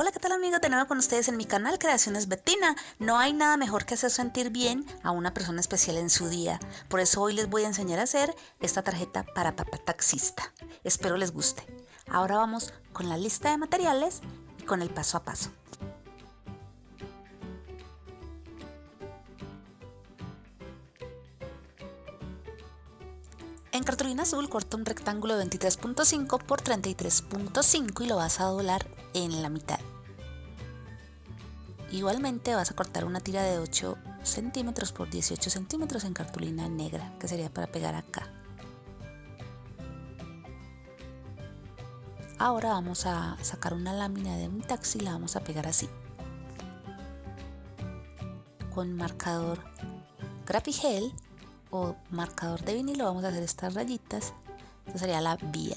Hola, ¿qué tal amigos? De nuevo con ustedes en mi canal Creaciones Bettina. No hay nada mejor que hacer sentir bien a una persona especial en su día. Por eso hoy les voy a enseñar a hacer esta tarjeta para papá taxista. Espero les guste. Ahora vamos con la lista de materiales y con el paso a paso. En cartulina azul corta un rectángulo de 23.5 por 33.5 y lo vas a doblar en la mitad. Igualmente vas a cortar una tira de 8 centímetros por 18 centímetros en cartulina negra, que sería para pegar acá. Ahora vamos a sacar una lámina de un taxi y la vamos a pegar así. Con marcador Grapigel o marcador de vinilo vamos a hacer estas rayitas. Esta sería la vía.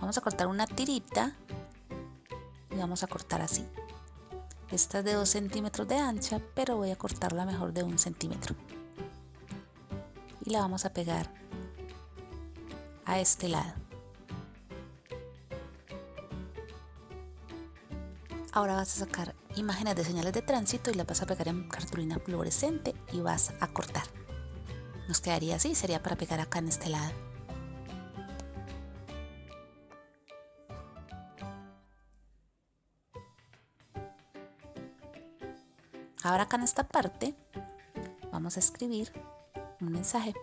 Vamos a cortar una tirita y vamos a cortar así. Esta es de 2 centímetros de ancha, pero voy a cortarla mejor de 1 centímetro. Y la vamos a pegar a este lado. Ahora vas a sacar imágenes de señales de tránsito y las vas a pegar en cartulina fluorescente y vas a cortar. Nos quedaría así, sería para pegar acá en este lado. Ahora acá en esta parte vamos a escribir un mensaje.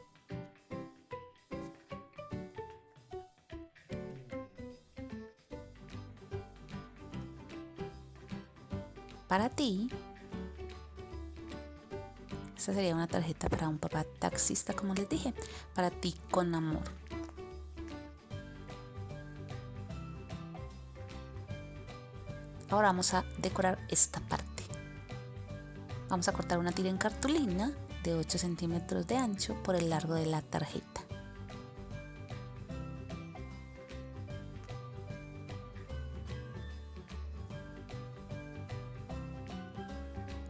Para ti, esta sería una tarjeta para un papá taxista, como les dije, para ti con amor. Ahora vamos a decorar esta parte. Vamos a cortar una tira en cartulina de 8 centímetros de ancho por el largo de la tarjeta.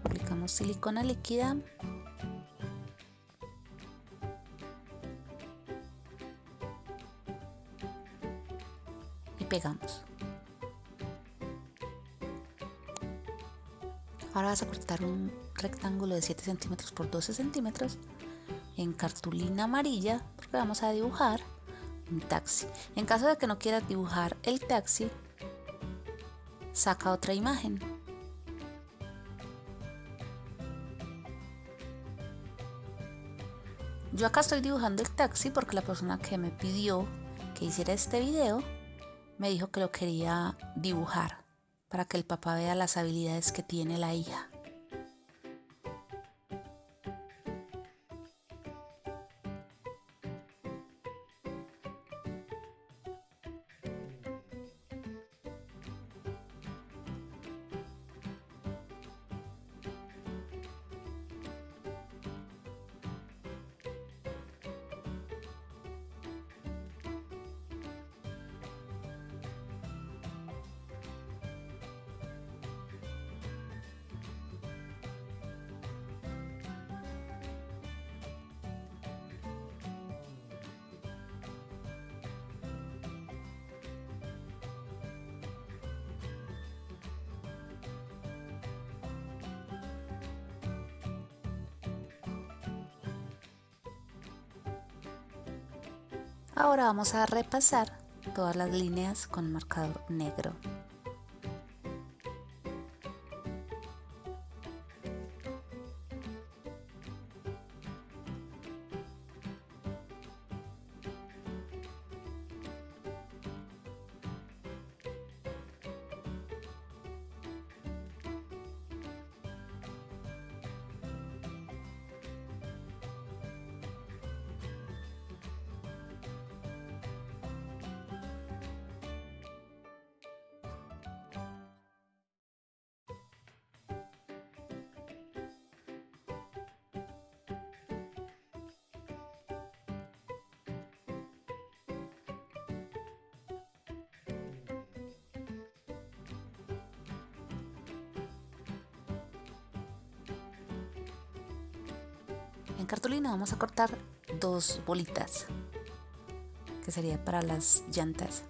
Aplicamos silicona líquida pegamos. Ahora vas a cortar un rectángulo de 7 centímetros por 12 centímetros en cartulina amarilla porque vamos a dibujar un taxi. En caso de que no quieras dibujar el taxi, saca otra imagen. Yo acá estoy dibujando el taxi porque la persona que me pidió que hiciera este video me dijo que lo quería dibujar para que el papá vea las habilidades que tiene la hija. Ahora vamos a repasar todas las líneas con marcador negro. En cartulina vamos a cortar dos bolitas, que sería para las llantas.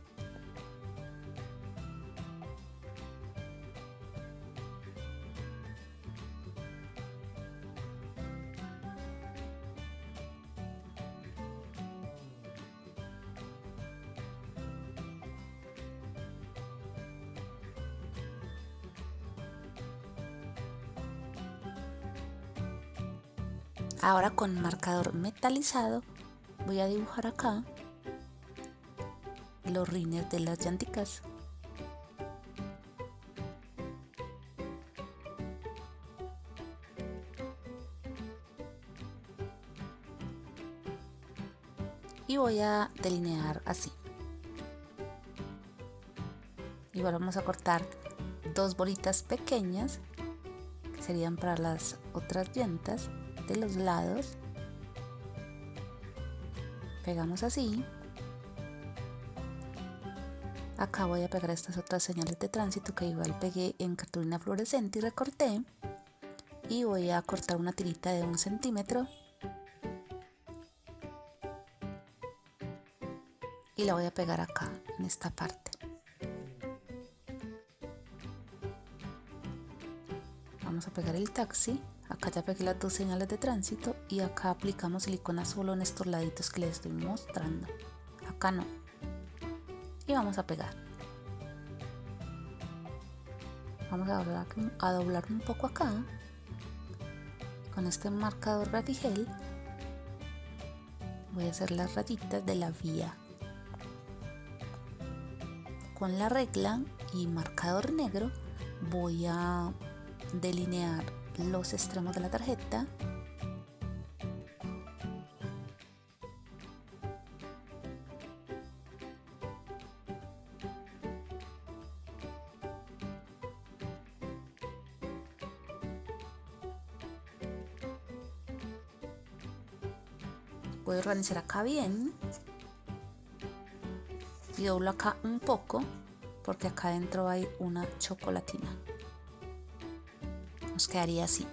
Ahora con marcador metalizado voy a dibujar acá los rines de las llanticas. Y voy a delinear así. Igual vamos a cortar dos bolitas pequeñas que serían para las otras llantas de los lados. Pegamos así. Acá voy a pegar estas otras señales de tránsito que igual pegué en cartulina fluorescente y recorté. Y voy a cortar una tirita de un centímetro. Y la voy a pegar acá en esta parte. Vamos a pegar el taxi acá ya pegué las dos señales de tránsito y acá aplicamos silicona solo en estos laditos que les estoy mostrando. Acá no. Y vamos a pegar. Vamos a doblar, a doblar un poco acá. Con este marcador gel voy a hacer las rayitas de la vía. Con la regla y marcador negro voy a delinear los extremos de la tarjeta. Voy a organizar acá bien y doblo acá un poco porque acá adentro hay una chocolatina quedaría así.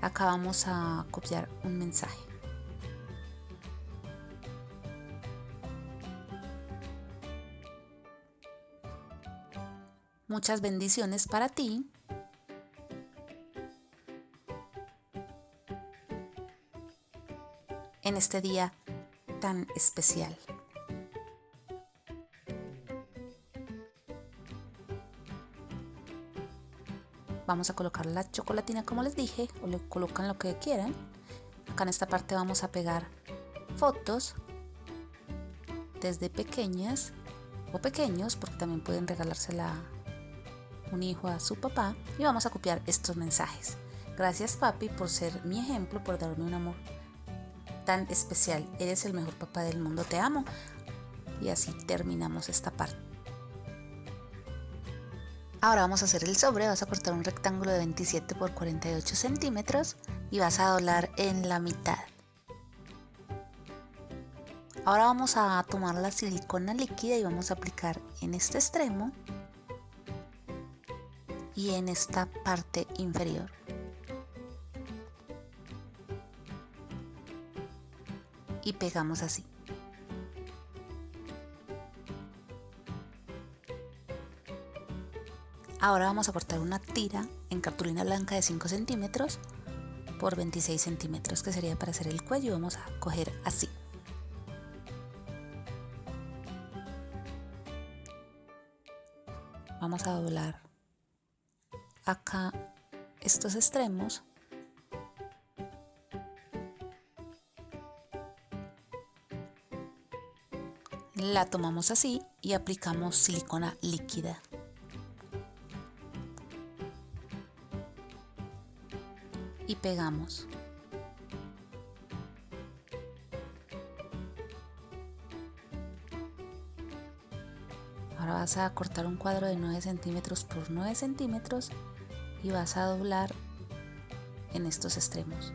Acá vamos a copiar un mensaje. Muchas bendiciones para ti. En este día tan especial. Vamos a colocar la chocolatina como les dije o le colocan lo que quieran. Acá en esta parte vamos a pegar fotos desde pequeñas o pequeños porque también pueden regalársela un hijo a su papá y vamos a copiar estos mensajes. Gracias papi por ser mi ejemplo por darme un amor tan especial. Eres el mejor papá del mundo te amo. Y así terminamos esta parte Ahora vamos a hacer el sobre, vas a cortar un rectángulo de 27 por 48 centímetros y vas a doblar en la mitad. Ahora vamos a tomar la silicona líquida y vamos a aplicar en este extremo y en esta parte inferior. Y pegamos así. Ahora vamos a cortar una tira en cartulina blanca de 5 centímetros por 26 centímetros que sería para hacer el cuello. Vamos a coger así. Vamos a doblar acá estos extremos la tomamos así y aplicamos silicona líquida y pegamos. Ahora vas a cortar un cuadro de 9 centímetros por 9 centímetros y vas a doblar en estos extremos.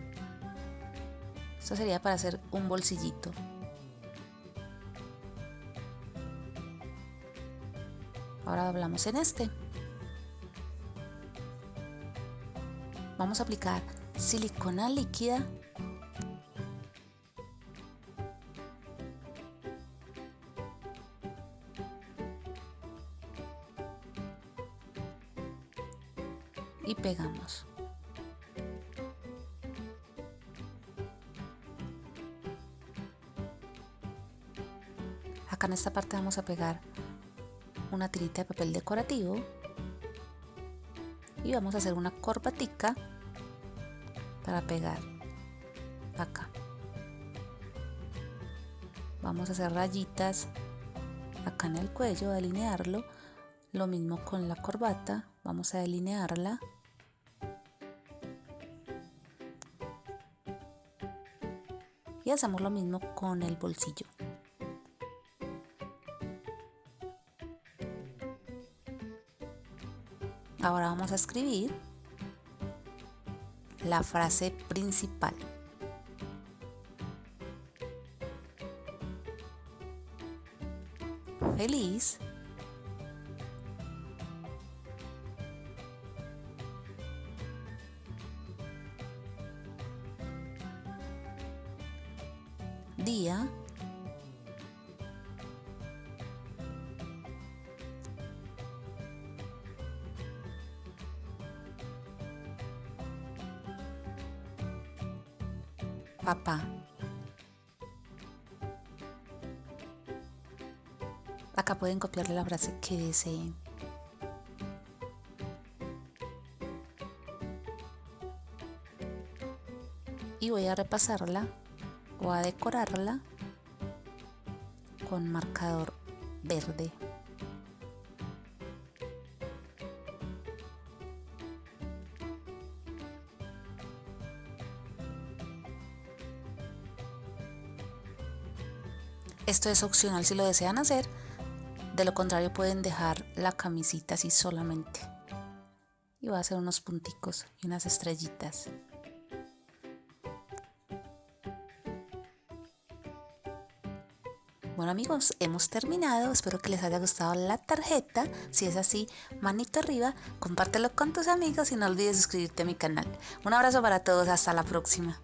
Esto sería para hacer un bolsillito. Ahora doblamos en este. Vamos a aplicar silicona líquida. Y pegamos. Acá en esta parte vamos a pegar una tirita de papel decorativo. Y vamos a hacer una corbatica para pegar. Acá. Vamos a hacer rayitas acá en el cuello delinearlo. Lo mismo con la corbata vamos a delinearla. Y hacemos lo mismo con el bolsillo. Ahora vamos a escribir la frase principal. Feliz papá acá pueden copiarle la frase que deseen y voy a repasarla o a decorarla con marcador verde. Esto es opcional si lo desean hacer, de lo contrario pueden dejar la camisita así solamente. Y voy a hacer unos punticos y unas estrellitas. Bueno amigos, hemos terminado. Espero que les haya gustado la tarjeta. Si es así, manito arriba, compártelo con tus amigos y no olvides suscribirte a mi canal. Un abrazo para todos, hasta la próxima.